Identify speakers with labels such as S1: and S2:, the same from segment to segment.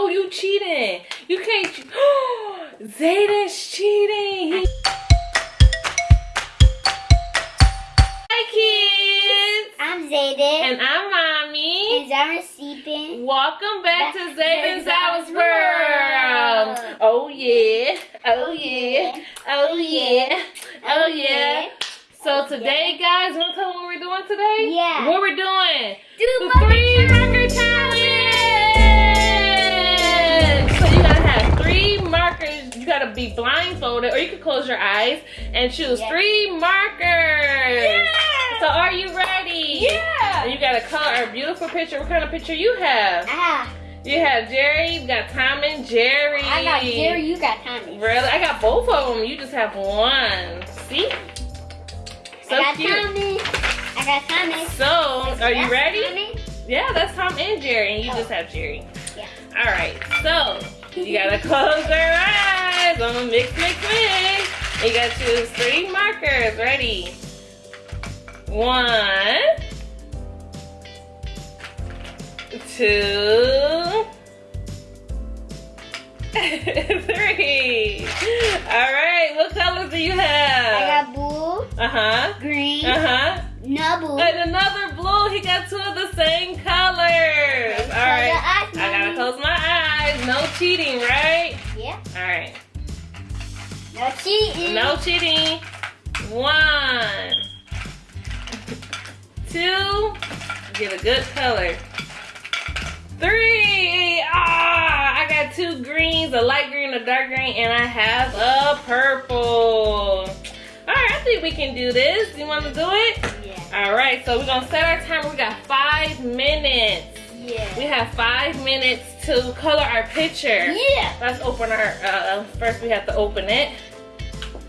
S1: Oh, you cheating. You can't. Zayden's cheating. He- Hi, kids.
S2: I'm Zayden.
S1: And I'm Mommy.
S2: And Zara Seepin.
S1: Welcome back to
S2: Back to
S1: Zayden's House World.
S2: World.
S1: Oh, yeah. Oh, oh yeah. Oh, oh yeah. Oh, oh yeah. So today, guys, want to tell them what we're doing today?
S2: Yeah.
S1: What we're doing? Be blindfolded, or you can close your eyes and choose
S2: Yeah.
S1: three markers.
S2: Yeah.
S1: So are you ready?
S2: Yeah.
S1: And you gotta color a beautiful picture. What kind of picture you have?
S2: Ah,
S1: You have Jerry. You got Tom and Jerry.
S2: I got Jerry, you got Tommy.
S1: Really? I got both of them. You just have one. See? So
S2: I got
S1: cute.
S2: Tommy. I got Tommy.
S1: So, are you ready?
S2: Tommy.
S1: Yeah, that's Tom and Jerry, and you
S2: Oh.
S1: just have Jerry.
S2: Yeah.
S1: All right, so you gotta close your eyes. I'm gonna mix, mix, mix. You gotta choose three markers. Ready? One, two, three. All right, what colors do you have?
S2: I got blue,
S1: Uh huh.
S2: green,
S1: Uh huh.
S2: no blue.
S1: And another blue. He got two of the same colors. All right.
S2: eyes,
S1: I gotta close my eyes. No cheating, right?
S2: Yeah.
S1: All right.
S2: No cheating.
S1: No cheating. One, two. Get a good color. Three. Ah, I got two greens, a light green, a dark green, and I have a purple. All right, I think we can do this. You want to do it?
S2: Yeah.
S1: All right, so we're gonna set our timer. We got five minutes.
S2: Yeah.
S1: We have five minutes to color our picture.
S2: Yeah.
S1: Let's open our, uh, first we have to open it.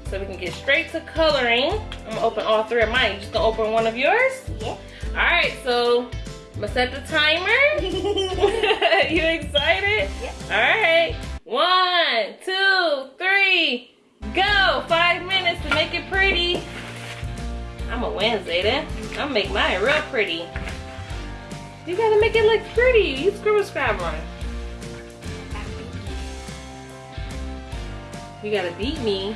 S1: So we can get straight to coloring. I'm gonna open all three of mine. You just gonna open one of yours?
S2: Yeah.
S1: All right, so I'm gonna set the timer. you excited?
S2: Yep.
S1: All right, one, two, three, go. Five minutes to make it pretty. I'm a Wednesday then. I'm gonna make mine real pretty. You gotta make it look pretty. You scribble scrabble on. You gotta beat me,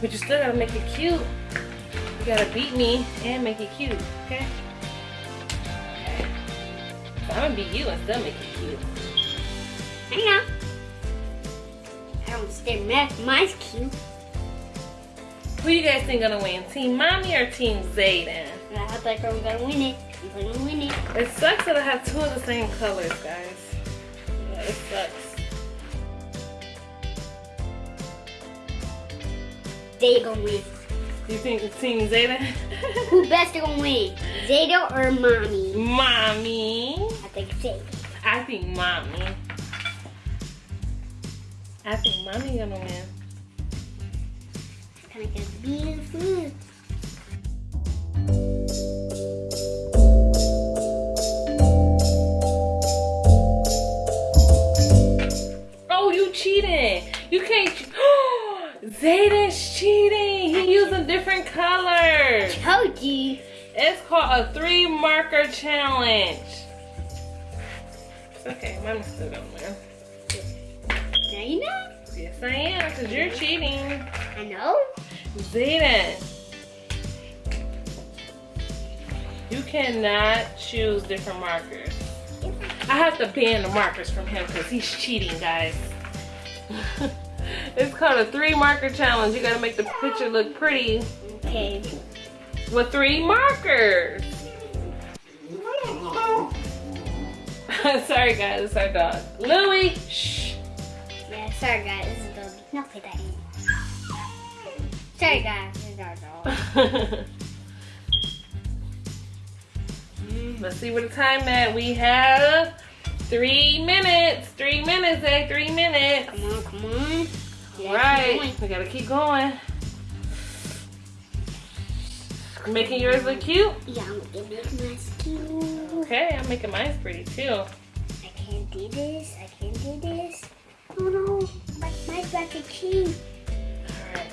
S1: but you still gotta make it cute. You gotta beat me and make it cute, okay? Okay. So I'm gonna beat you and still make it cute.
S2: Hang on. I don't stay mad. Mine's cute.
S1: Who you guys think gonna win? Team Mommy or Team Zayden?
S2: I think I'm gonna win it. I'm gonna win it.
S1: It sucks that I have two of the same colors, guys. Yeah, it sucks.
S2: They gonna win.
S1: You think it's Team Zayden?
S2: Who best gonna win? Zayda or mommy?
S1: Mommy.
S2: I think Zayda.
S1: I think Mommy. I think Mommy gonna win.
S2: Kind of gonna be
S1: colors.
S2: Told you.
S1: It's called a three marker challenge. Okay. Mine still gonna win.
S2: Now you know.
S1: Yes, I am, because you're cheating.
S2: I know.
S1: Zayden. You cannot choose different markers. I have to ban the markers from him because he's cheating, guys. it's called a three marker challenge. You gotta make the picture look pretty
S2: Okay.
S1: with three markers. Sorry, guys, it's our dog. Louie, shh.
S2: Yeah, sorry guys. This is the not play that. Sorry guys. This is our dog.
S1: Let's see where the time at. We have three minutes. Three minutes, eh? Three minutes.
S2: Come on, come on. Yeah,
S1: Right. We gotta keep going. Making yours look cute?
S2: Yeah, I'm gonna make my cute.
S1: Okay, I'm making mine pretty too.
S2: I can't do this. I can't do this. Oh no. My, my about to cheat.
S1: Alright.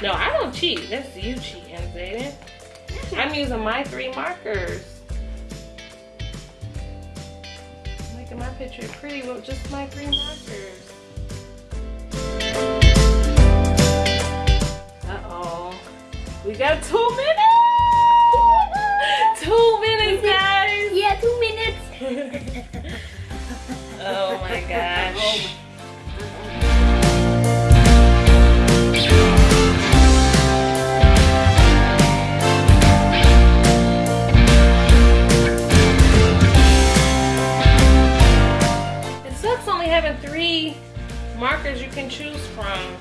S1: No, I don't cheat. That's you cheating, Zayden. I'm using my three markers. I'm making my picture pretty with just my three markers. Uh-oh. We got two minutes! Oh my gosh. It sucks only having three markers you can choose from.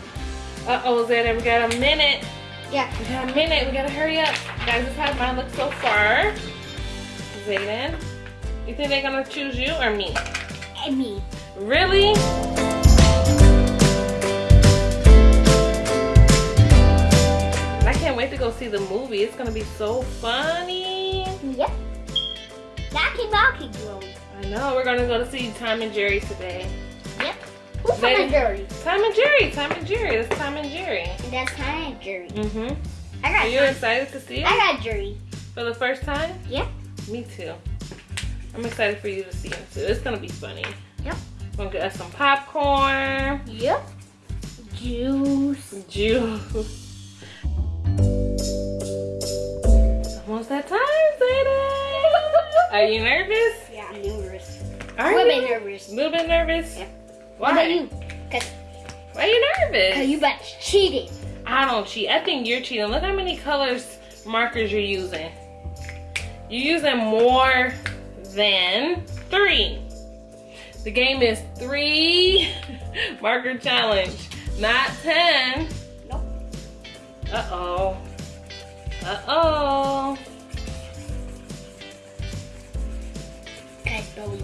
S1: Uh-oh, Zayden, we got a minute.
S2: Yeah.
S1: We got a minute. We gotta hurry up. Guys, this is how mine looks so far. Zayden, you think they're gonna choose you or me?
S2: And me.
S1: Really? I can't wait to go see the movie. It's gonna be so funny.
S2: Yep. Rocky Rocky Girl.
S1: I know. We're gonna go to see Tom and Jerry today.
S2: Yep. Who's Tom and Jerry?
S1: Tom and Jerry. Tom and Jerry. That's Tom and Jerry.
S2: That's Tom and Jerry.
S1: Mm-hmm.
S2: I
S1: Are you
S2: Tom.
S1: excited to see it?
S2: I got Jerry.
S1: for the first time?
S2: Yep.
S1: Me too. I'm excited for you to see it too. It's gonna be funny.
S2: Yep.
S1: We're gonna get us some popcorn,
S2: Yep. Juice.
S1: juice. Almost that time, Zayden. Are you nervous?
S2: Yeah, I'm nervous.
S1: Are
S2: I'm a
S1: you?
S2: bit nervous.
S1: A little bit nervous?
S2: Yeah.
S1: Why?
S2: What about you? Cause,
S1: Why are you nervous?
S2: 'cause you about cheating.
S1: I don't cheat. I think you're cheating. Look how many colors markers you're using. You're using more than three. The game is three marker challenge, not ten.
S2: Nope.
S1: Uh-oh. Uh-oh.
S2: Bowie.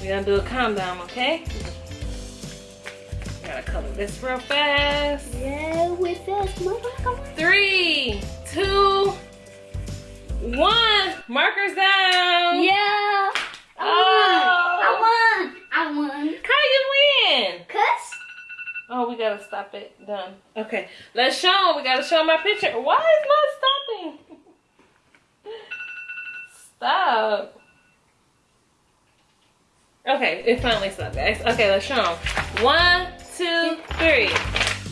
S1: We're gonna do a calm down, okay? Gotta color this real fast.
S2: Yeah, with us, motherfucker.
S1: Three, two, one. Markers down.
S2: Yeah. I
S1: Oh.
S2: won. I won. I won.
S1: How you win?
S2: Cause
S1: Oh, we gotta stop it. Done. Okay, let's show 'em. We gotta show our picture. Why is not stopping? Stop. Okay, it finally stopped, guys. Okay, let's show 'em. One, two, three.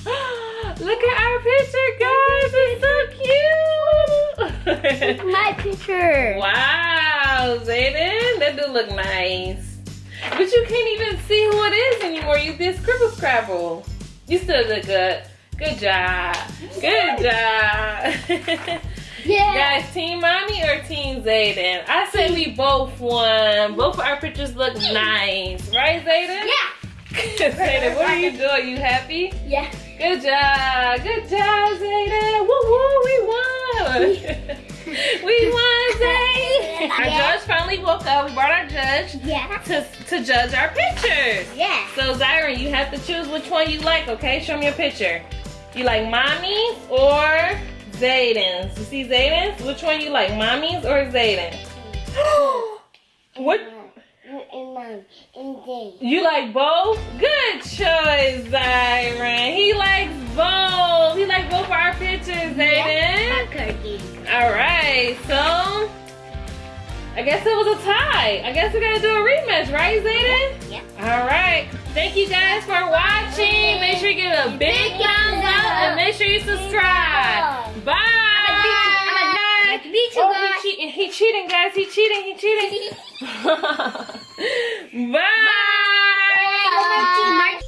S1: Look at our picture, guys. It's so cute.
S2: my picture.
S1: Wow, Zayden, that do look nice. But you can't even see who it is anymore. You did scribble scrabble. You still look good. Good job. Good job.
S2: Yeah.
S1: Guys, Team Mommy or Team Zayden? I say we both won. Both our pictures look nice. Right, Zayden?
S2: Yeah.
S1: Zayden, what are you doing? You happy?
S2: Yeah.
S1: Good job. Good job, Zayden. Woo woo, we won. we won, Zayden. Our
S2: Yeah.
S1: judge finally woke up. We brought our judge
S2: Yeah.
S1: to, to judge our pictures.
S2: Yeah.
S1: So, Zyron, you have to choose which one you like, okay? Show me your picture. You like mommy's or Zayden's? You see Zayden's? Which one you like, mommy's or Zayden's? what?
S2: In mom. In day.
S1: You like both? Good I guess it was a tie. I guess we gotta do a rematch, right, Zayden?
S2: Yeah.
S1: All right. Thank you guys for watching. Make sure you give it a big thumbs up and make sure you subscribe. Bye.
S2: I'm gonna beat you
S1: Oh,
S2: guys.
S1: he cheating. He cheating, guys. He cheating. He cheating. Bye.
S2: Bye.